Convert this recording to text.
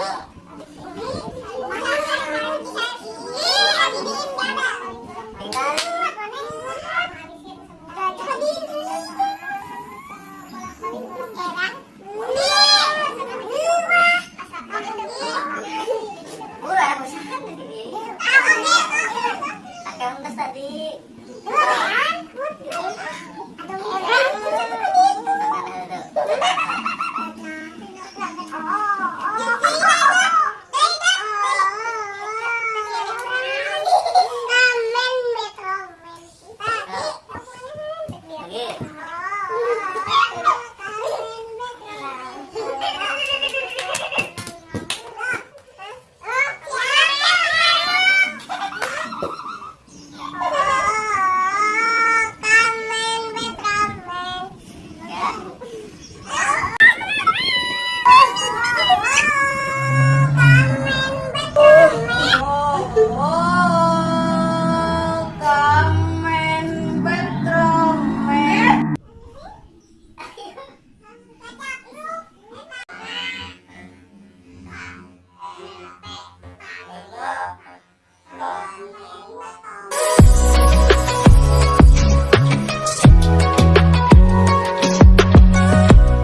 Murah aku. Look.